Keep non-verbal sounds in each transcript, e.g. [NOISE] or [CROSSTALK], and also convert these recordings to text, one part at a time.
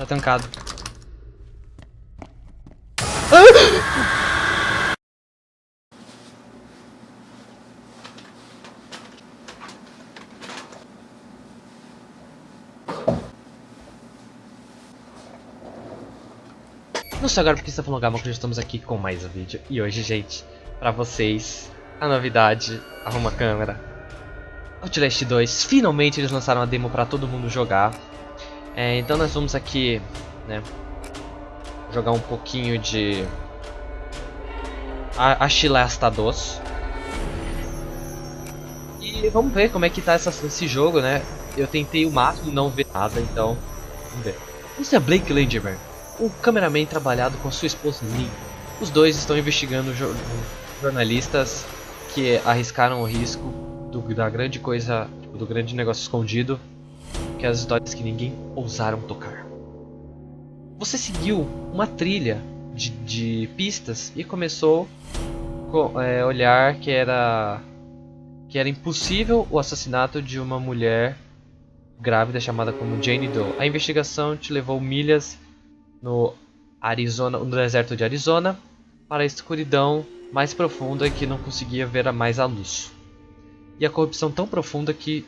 Tá trancado. Não sei agora porque está falando Gama, porque já estamos aqui com mais um vídeo. E hoje, gente, pra vocês, a novidade, arruma a câmera. Outlast 2, finalmente eles lançaram a demo pra todo mundo jogar. É, então nós vamos aqui, né, jogar um pouquinho de... A, a Chilesta 2. E vamos ver como é que tá essa, esse jogo, né. Eu tentei o máximo não ver nada, então vamos ver. Isso é Blake Langerman o cameraman trabalhado com sua esposa Lynn. Os dois estão investigando jo jornalistas que arriscaram o risco do, da grande coisa, do grande negócio escondido, que as histórias que ninguém ousaram tocar. Você seguiu uma trilha de, de pistas e começou a é, olhar que era que era impossível o assassinato de uma mulher grávida chamada como Jane Doe. A investigação te levou milhas no Arizona, no deserto de Arizona, para a escuridão mais profunda que não conseguia ver mais a luz. E a corrupção tão profunda que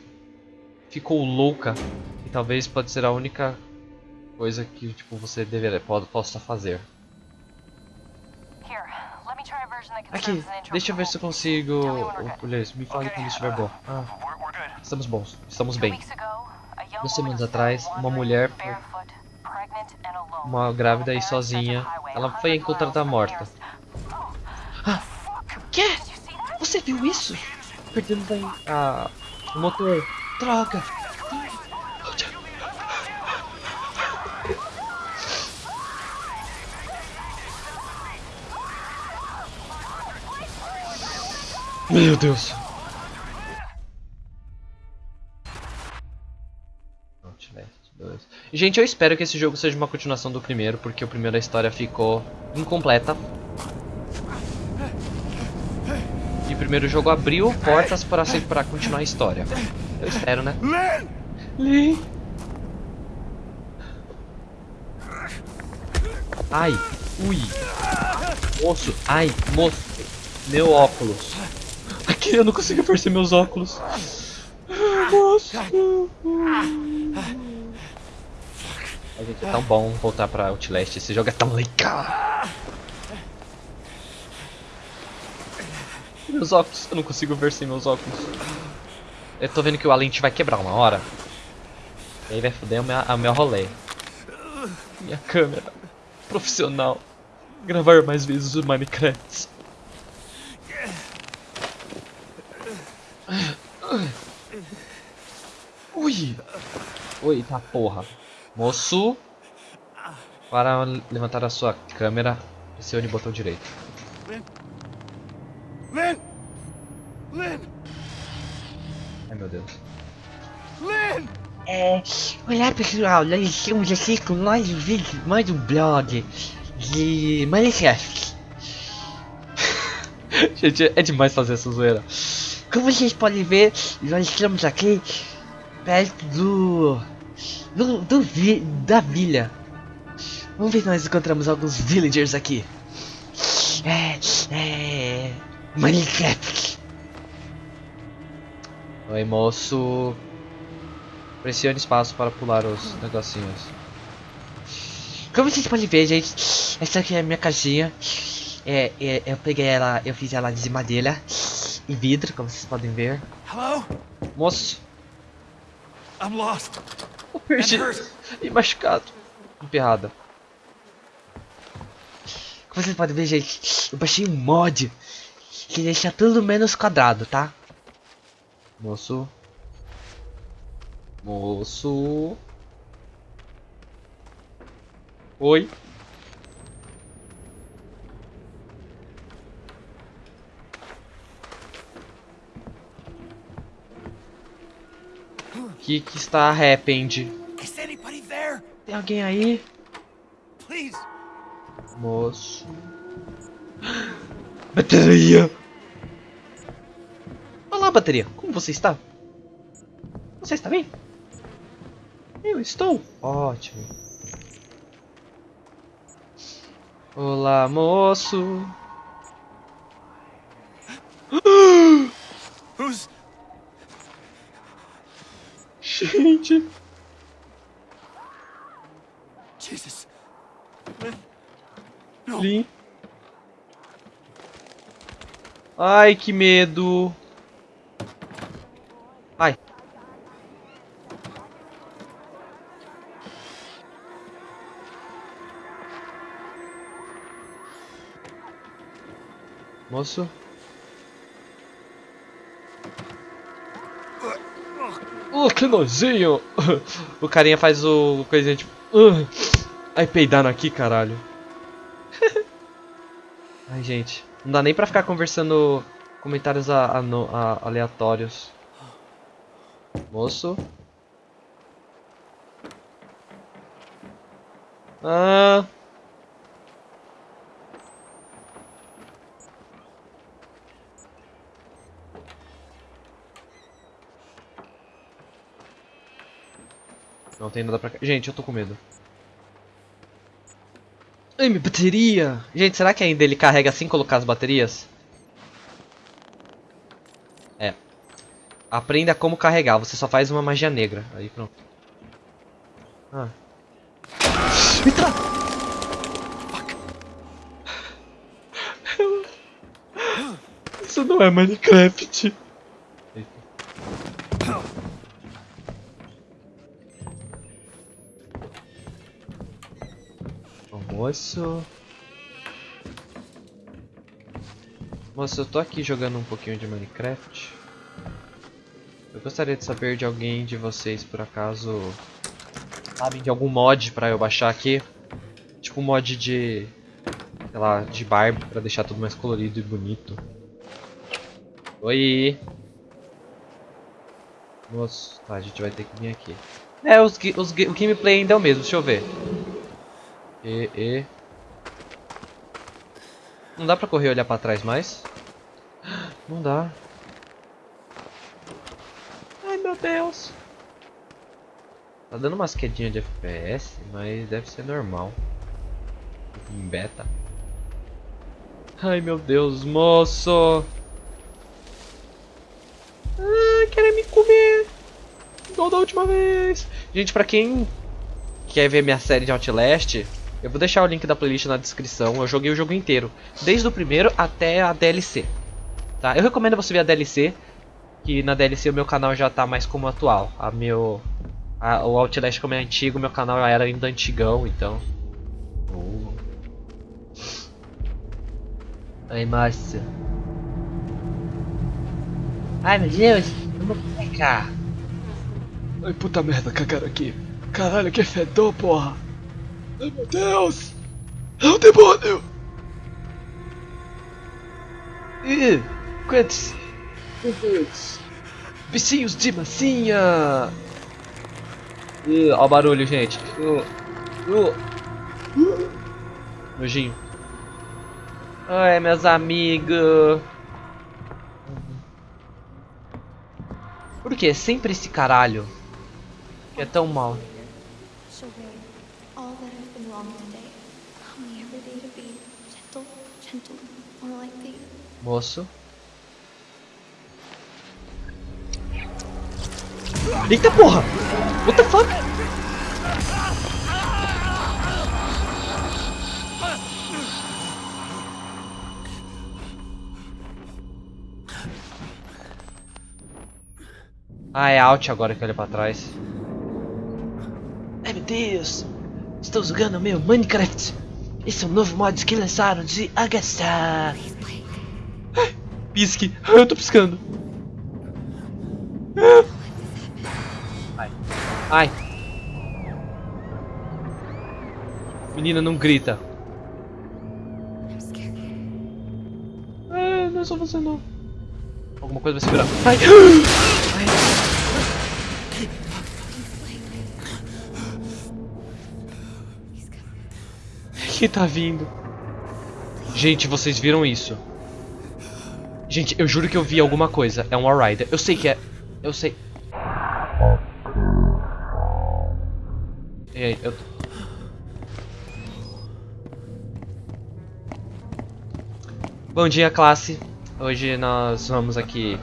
ficou louca e talvez pode ser a única coisa que tipo você deveria pode, possa fazer. Aqui, deixa eu ver se eu consigo. Aliás, me fale quando estiver bom. Ah, estamos bons, estamos bem. Duas semanas atrás, uma mulher uma grávida e sozinha. Ela foi encontrada morta. Ah, que? Você viu isso? Perdendo a, o motor. Droga! Meu Deus! Gente, eu espero que esse jogo seja uma continuação do primeiro, porque o primeiro a história ficou incompleta. E o primeiro jogo abriu portas para, para continuar a história. Eu espero, né? Lin! Ai, ui. Moço, ai, moço. Meu óculos. Aqui eu não consigo perceber meus óculos. Moço. A gente, é tão bom voltar pra Outlast. Esse jogo é tão legal. Meus óculos, eu não consigo ver sem meus óculos. Eu tô vendo que o lente vai quebrar uma hora. E aí vai foder o meu, o meu rolê. Minha câmera. Profissional. Gravar mais vezes o Minecraft. Ui! Oi, tá porra. Moço, para levantar a sua câmera, pressione o botão direito. É, olá pessoal, nós estamos aqui com mais um vídeo, mais um blog de Minecraft. [LAUGHS] Gente, é demais fazer essa zoeira. Como vocês podem ver, nós estamos aqui perto do do, do vi, da vila. Vamos ver se nós encontramos alguns villagers aqui. É, é, Minecraft. Oi, moço. Pressione espaço para pular os negocinhos. Como vocês podem ver, gente, essa aqui é a minha casinha. É, é, eu peguei ela, eu fiz ela de madeira e vidro, como vocês podem ver. Hello? Moço. I'm lost. Eu perdi. E machucado. Emperrada. Como vocês podem ver, gente, eu baixei um mod que deixa tudo menos quadrado, tá? Moço. Moço. Oi. que que está arrepende? Tem alguém aí? Moço. Bateria! Olá, bateria. Como você está? Você está bem? Eu estou ótimo. Olá, moço. Who's. Gente. Jesus. Lin. Ai, que medo. Ai. Moço. Oh, que nojinho! O carinha faz o coisinha tipo. "Ugh". Ai, peidaram aqui, caralho. [LAUGHS] Ai, gente. Não dá nem pra ficar conversando comentários a- a a- aleatórios. Moço. Ah. Não tem nada pra cá. Gente, eu tô com medo. Ai, minha bateria! Gente, será que ainda ele carrega assim colocar as baterias? É. Aprenda como carregar, você só faz uma magia negra. Aí pronto. Ah. Entra! [LAUGHS] Isso não é Minecraft. Moço. Moço, eu tô aqui jogando um pouquinho de Minecraft. Eu gostaria de saber de alguém de vocês, por acaso, sabem de algum mod pra eu baixar aqui. Tipo um mod de, sei lá, de barba pra deixar tudo mais colorido e bonito. Oi. Moço, tá, a gente vai ter que vir aqui. É, os, os, o gameplay ainda é o mesmo, deixa eu ver. E, e. Não dá pra correr e olhar pra trás mais? Não dá. Ai meu Deus. Tá dando umas quedinhas de FPS, mas deve ser normal. Em beta. Ai meu Deus, moço. Ai, querem me comer. Igual da última vez. Gente, pra quem quer ver minha série de Outlast, eu vou deixar o link da playlist na descrição. Eu joguei o jogo inteiro, desde o primeiro até a DLC. Tá? Eu recomendo você ver a DLC, que na DLC o meu canal já tá mais como atual. A meu a- o Outlast como é antigo, meu canal era ainda antigão, então. Uh. Ai, Márcia. Ai meu Deus, vamos pra cá. Ai, puta merda, cagaram aqui. Caralho, que fedor, porra. Ai, meu Deus. É um demônio. Ih, quantos... quantos... Bichinhos de massinha. Ih, ó o barulho, gente. Uh, uh. Nojinho. Ai, meus amigos. Por que sempre esse caralho? Que é tão mal. Moço. Eita porra! What the fuck? Ah, é out agora que olha pra trás. Ai meu Deus, estou jogando meu Minecraft. Esse é um novo mod que lançaram de agaçar. Pisque. Eu tô piscando. Ai. Ai. Menina, não grita. É, não é só você não. Alguma coisa vai segurar. Ai. Que tá vindo? Gente, vocês viram isso? Gente, eu juro que eu vi alguma coisa. É um Rider. Eu sei que é. Eu sei. E aí, eu. Bom dia, classe. Hoje nós vamos aqui.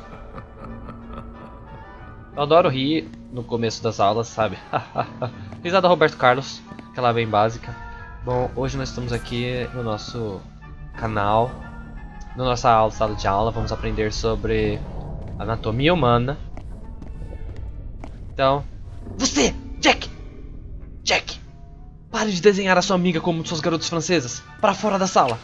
Eu adoro rir no começo das aulas, sabe? [LAUGHS] Risada Roberto Carlos, aquela bem básica. Bom, hoje nós estamos aqui no nosso canal, na nossa aula, sala de aula, vamos aprender sobre anatomia humana. Então, você, Jack, Jack, pare de desenhar a sua amiga como suas garotas francesas, para fora da sala.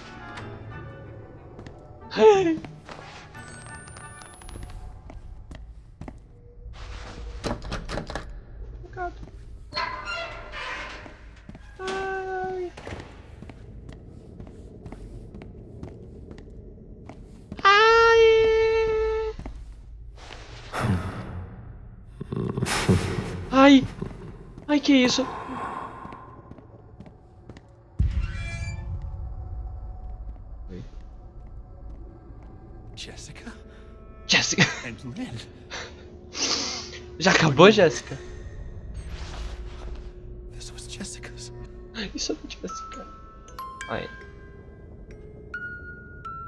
Ai. Ai, que isso? Jessica Jessica. Já acabou, Jessica's. Isso é Jéssica. Ai.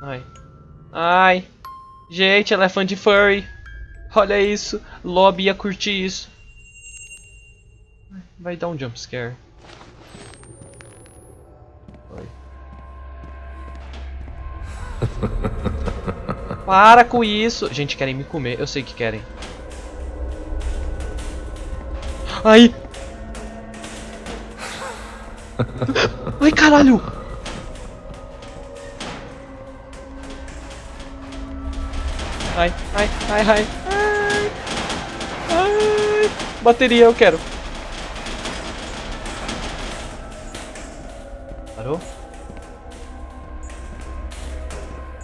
Ai. Ai. Gente, ela é furry. Olha isso. Lobby ia curtir isso. Vai dar um jump scare. Oi. [LAUGHS] Para com isso. Gente, querem me comer. Eu sei que querem. Ai. [LAUGHS] Ai, caralho. Ai, ai, ai, ai. Ai. Ai. Bateria, eu quero. Parou?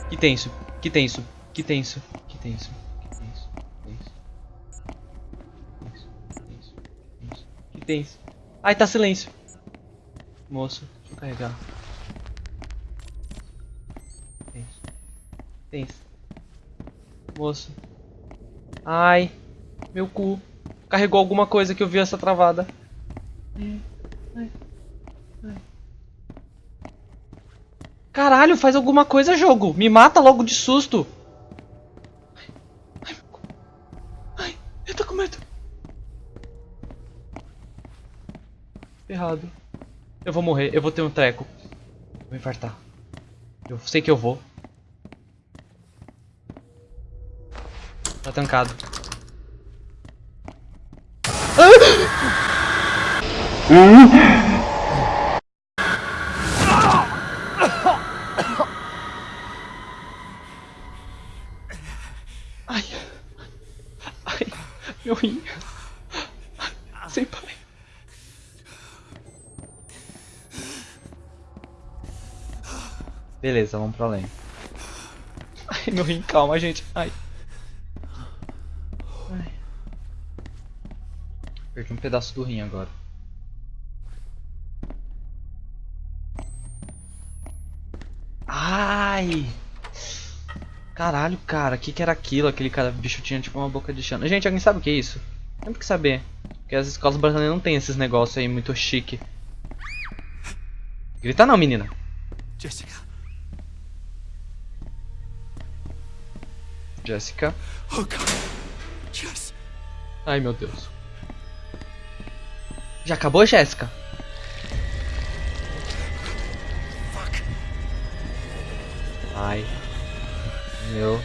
Que tenso, que tenso, que tenso, que tenso, que tenso, que tenso. Tenso, tenso, tenso. Que tenso. Ai, tá silêncio. Moço, deixa eu carregar. Tenso. Tenso. Moço. Ai, meu cu. Carregou alguma coisa que eu vi essa travada. Ai, ai, ai. Caralho, faz alguma coisa, jogo. Me mata logo de susto. Ai. Ai, eu tô com medo. Errado. Eu vou morrer, eu vou ter um treco. Vou infartar. Eu sei que eu vou. Tá tancado. Ai. Rim. Sem pai. Beleza, vamos pra além. Ai, meu rim, calma, gente. Ai. Ai. Perdi um pedaço do rim agora. Ai! Caralho, cara, o que, que era aquilo? Aquele cara, bicho tinha tipo uma boca de chão. Gente, alguém sabe o que é isso? Tem que saber. Porque as escolas brasileiras não tem esses negócios aí muito chique. Grita não, menina. Jessica. Jéssica. Oh. Jess. Ai, meu Deus. Já acabou, Jéssica? Ai. Meu.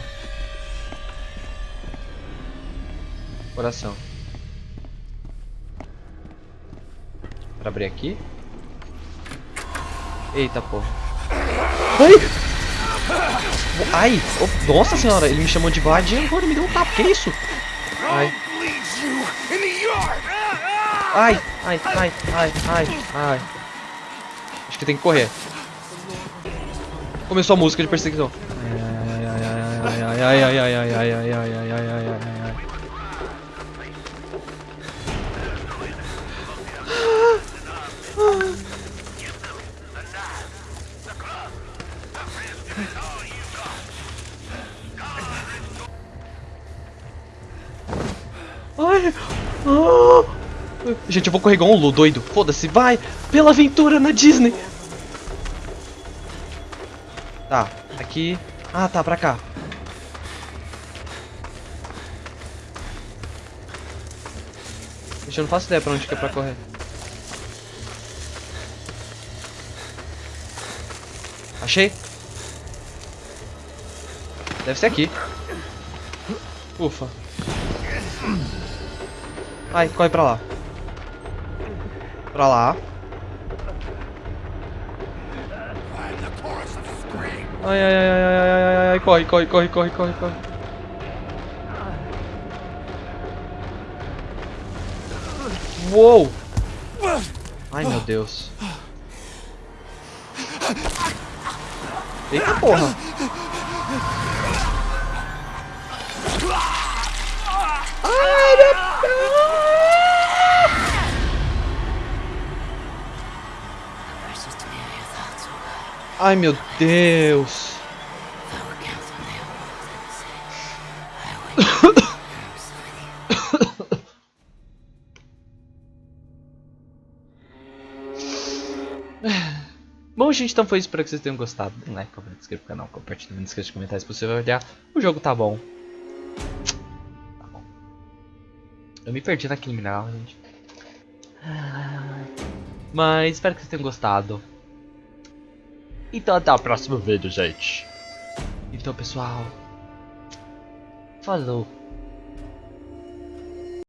Coração. Pra abrir aqui? Eita porra. Ai! Ai! oh, nossa senhora, ele me chamou de e agora me deu um tapa, que isso? Ai. Ai, ai, ai, ai, ai, ai. Acho que tem que correr. Começou a música de perseguição. Ai, ai, ai, ai, ai, ai, ai, ai, ai, ai, ai, ai, ai, ai. Ai. Gente, eu vou correr igual um Lu, doido. Foda-se, vai! Pela aventura na Disney! Tá, aqui. Ah, tá, pra cá. Gente, eu não faço ideia pra onde que é pra correr. Achei. Deve ser aqui. Ufa. Ai, corre pra lá. Pra lá. Ai, ai, ai, ai, ai, ai, ai, ai, corre, corre, corre, corre, corre, corre. Uou! Ai, meu Deus. Eita porra! Ai, meu Ai, meu Deus! Bom, gente, então foi isso. Espero que vocês tenham gostado. Dê um like, comenta, inscreva no canal, compartilhe, não esqueça de comentar se você vai olhar. O jogo tá bom. Tá bom. Eu me perdi naquele mineral, gente. Mas espero que vocês tenham gostado. Então até o próximo vídeo, gente. Então, pessoal. Falou.